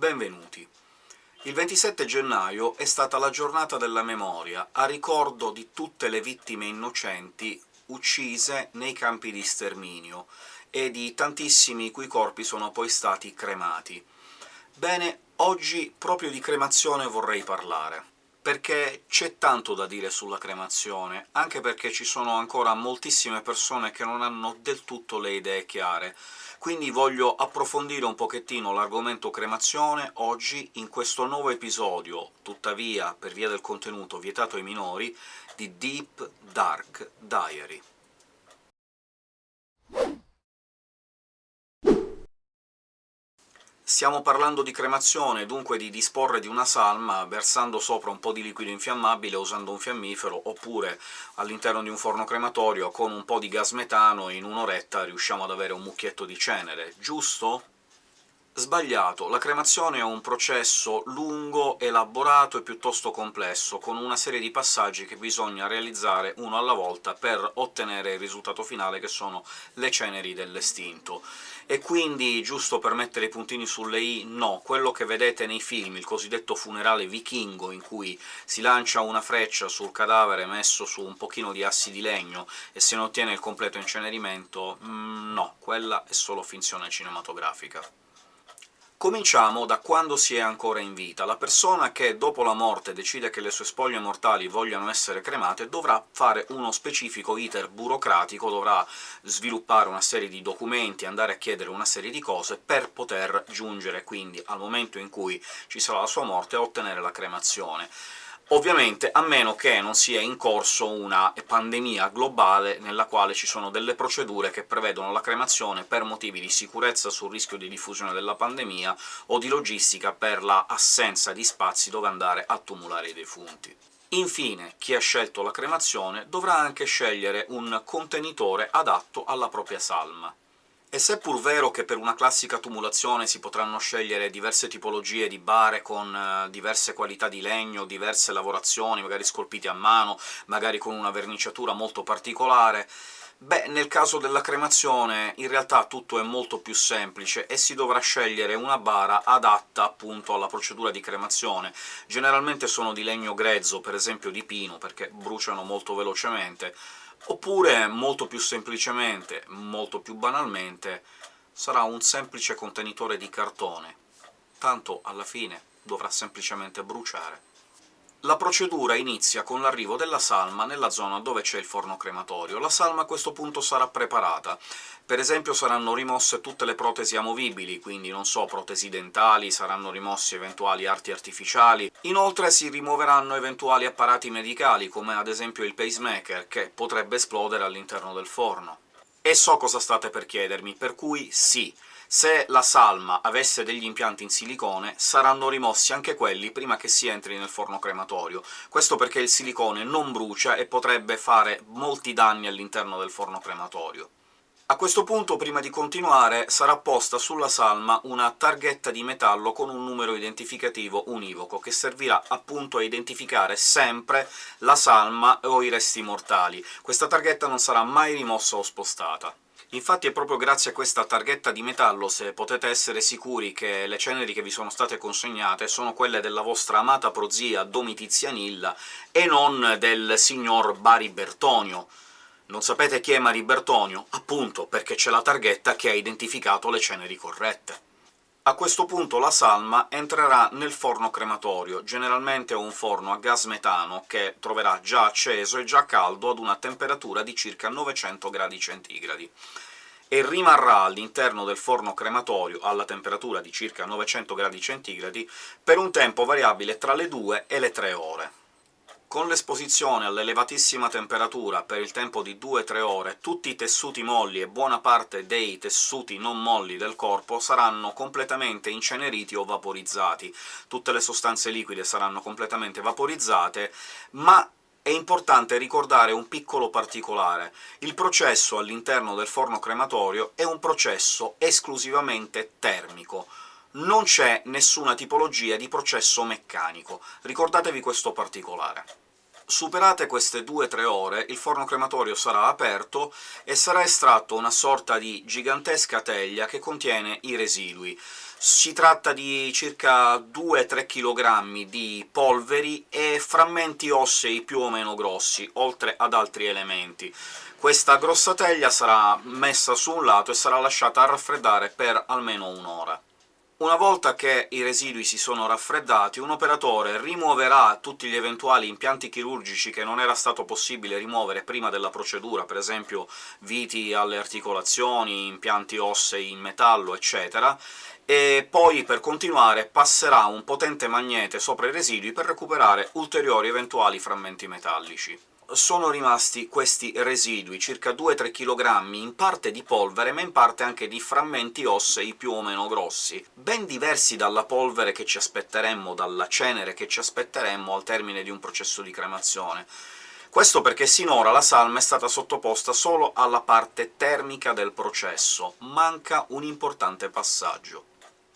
Benvenuti. Il 27 gennaio è stata la giornata della memoria, a ricordo di tutte le vittime innocenti uccise nei campi di sterminio, e di tantissimi i cui corpi sono poi stati cremati. Bene, oggi proprio di cremazione vorrei parlare perché c'è tanto da dire sulla cremazione, anche perché ci sono ancora moltissime persone che non hanno del tutto le idee chiare. Quindi voglio approfondire un pochettino l'argomento cremazione oggi in questo nuovo episodio, tuttavia per via del contenuto vietato ai minori, di Deep Dark Diary. Stiamo parlando di cremazione, dunque di disporre di una salma versando sopra un po' di liquido infiammabile usando un fiammifero, oppure all'interno di un forno crematorio con un po' di gas metano in un'oretta riusciamo ad avere un mucchietto di cenere, giusto? Sbagliato. La cremazione è un processo lungo, elaborato e piuttosto complesso, con una serie di passaggi che bisogna realizzare uno alla volta per ottenere il risultato finale, che sono le ceneri dell'estinto. E quindi, giusto per mettere i puntini sulle i, no, quello che vedete nei film, il cosiddetto funerale vichingo, in cui si lancia una freccia sul cadavere messo su un pochino di assi di legno e se ne ottiene il completo incenerimento, mm, no, quella è solo finzione cinematografica. Cominciamo da quando si è ancora in vita. La persona che dopo la morte decide che le sue spoglie mortali vogliano essere cremate dovrà fare uno specifico iter burocratico, dovrà sviluppare una serie di documenti, andare a chiedere una serie di cose per poter giungere quindi al momento in cui ci sarà la sua morte a ottenere la cremazione. Ovviamente a meno che non sia in corso una pandemia globale nella quale ci sono delle procedure che prevedono la cremazione per motivi di sicurezza sul rischio di diffusione della pandemia o di logistica per la assenza di spazi dove andare a tumulare i defunti. Infine, chi ha scelto la cremazione dovrà anche scegliere un contenitore adatto alla propria salma. E seppur vero che per una classica tumulazione si potranno scegliere diverse tipologie di bare con eh, diverse qualità di legno, diverse lavorazioni, magari scolpite a mano, magari con una verniciatura molto particolare, Beh, nel caso della cremazione in realtà tutto è molto più semplice e si dovrà scegliere una bara adatta appunto alla procedura di cremazione. Generalmente sono di legno grezzo, per esempio di pino, perché bruciano molto velocemente, oppure, molto più semplicemente, molto più banalmente, sarà un semplice contenitore di cartone, tanto alla fine dovrà semplicemente bruciare. La procedura inizia con l'arrivo della salma nella zona dove c'è il forno crematorio. La salma a questo punto sarà preparata. Per esempio saranno rimosse tutte le protesi amovibili, quindi, non so, protesi dentali, saranno rimossi eventuali arti artificiali. Inoltre si rimuoveranno eventuali apparati medicali, come ad esempio il pacemaker, che potrebbe esplodere all'interno del forno. E so cosa state per chiedermi, per cui sì, se la salma avesse degli impianti in silicone, saranno rimossi anche quelli prima che si entri nel forno crematorio. Questo perché il silicone non brucia e potrebbe fare molti danni all'interno del forno crematorio. A questo punto, prima di continuare, sarà posta sulla salma una targhetta di metallo con un numero identificativo univoco, che servirà appunto a identificare sempre la salma o i resti mortali. Questa targhetta non sarà mai rimossa o spostata. Infatti è proprio grazie a questa targhetta di metallo se potete essere sicuri che le ceneri che vi sono state consegnate sono quelle della vostra amata prozia Domitizianilla e non del signor Bari Bertonio. Non sapete chi è Mari Bertonio? Appunto, perché c'è la targhetta che ha identificato le ceneri corrette. A questo punto la salma entrerà nel forno crematorio, generalmente un forno a gas metano che troverà già acceso e già caldo ad una temperatura di circa 900 gradi centigradi e rimarrà all'interno del forno crematorio alla temperatura di circa 900 gradi centigradi per un tempo variabile tra le 2 e le 3 ore. Con l'esposizione all'elevatissima temperatura per il tempo di 2-3 ore, tutti i tessuti molli e buona parte dei tessuti non molli del corpo saranno completamente inceneriti o vaporizzati. Tutte le sostanze liquide saranno completamente vaporizzate, ma è importante ricordare un piccolo particolare. Il processo all'interno del forno crematorio è un processo esclusivamente termico, non c'è nessuna tipologia di processo meccanico. Ricordatevi questo particolare. Superate queste 2-3 ore, il forno crematorio sarà aperto e sarà estratto una sorta di gigantesca teglia che contiene i residui. Si tratta di circa 2-3 kg di polveri e frammenti ossei più o meno grossi, oltre ad altri elementi. Questa grossa teglia sarà messa su un lato e sarà lasciata a raffreddare per almeno un'ora. Una volta che i residui si sono raffreddati, un operatore rimuoverà tutti gli eventuali impianti chirurgici che non era stato possibile rimuovere prima della procedura, per esempio viti alle articolazioni, impianti ossei in metallo, eccetera, e poi, per continuare, passerà un potente magnete sopra i residui per recuperare ulteriori eventuali frammenti metallici sono rimasti questi residui, circa 2-3 kg, in parte di polvere, ma in parte anche di frammenti ossei più o meno grossi, ben diversi dalla polvere che ci aspetteremmo, dalla cenere che ci aspetteremmo al termine di un processo di cremazione. Questo perché sinora la salma è stata sottoposta solo alla parte termica del processo, manca un importante passaggio.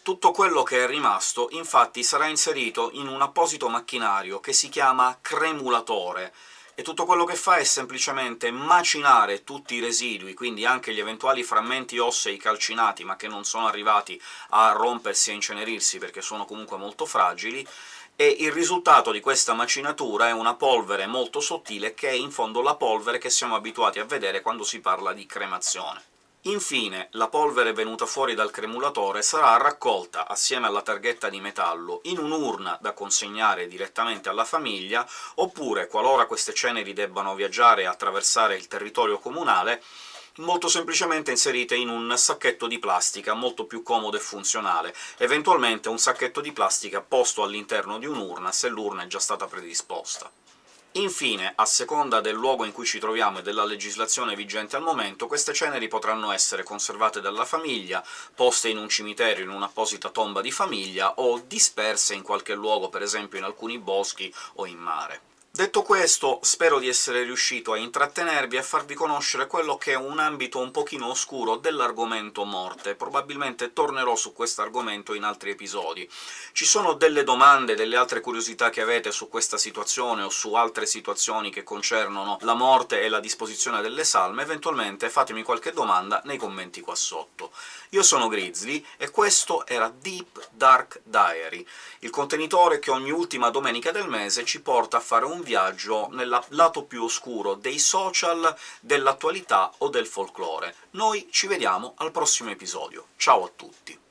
Tutto quello che è rimasto, infatti, sarà inserito in un apposito macchinario che si chiama cremulatore, e tutto quello che fa è semplicemente macinare tutti i residui, quindi anche gli eventuali frammenti ossei calcinati, ma che non sono arrivati a rompersi e incenerirsi perché sono comunque molto fragili, e il risultato di questa macinatura è una polvere molto sottile, che è in fondo la polvere che siamo abituati a vedere quando si parla di cremazione. Infine, la polvere venuta fuori dal cremulatore sarà raccolta, assieme alla targhetta di metallo, in un'urna da consegnare direttamente alla famiglia, oppure, qualora queste ceneri debbano viaggiare e attraversare il territorio comunale, molto semplicemente inserite in un sacchetto di plastica, molto più comodo e funzionale, eventualmente un sacchetto di plastica posto all'interno di un'urna, se l'urna è già stata predisposta. Infine, a seconda del luogo in cui ci troviamo e della legislazione vigente al momento, queste ceneri potranno essere conservate dalla famiglia, poste in un cimitero, in un'apposita tomba di famiglia, o disperse in qualche luogo, per esempio in alcuni boschi o in mare. Detto questo, spero di essere riuscito a intrattenervi e a farvi conoscere quello che è un ambito un pochino oscuro dell'argomento morte. Probabilmente tornerò su questo argomento in altri episodi. Ci sono delle domande, delle altre curiosità che avete su questa situazione o su altre situazioni che concernono la morte e la disposizione delle salme, eventualmente fatemi qualche domanda nei commenti qua sotto. Io sono Grizzly, e questo era Deep Dark Diary, il contenitore che ogni ultima domenica del mese ci porta a fare un viaggio nel lato più oscuro dei social, dell'attualità o del folklore. Noi ci vediamo al prossimo episodio. Ciao a tutti!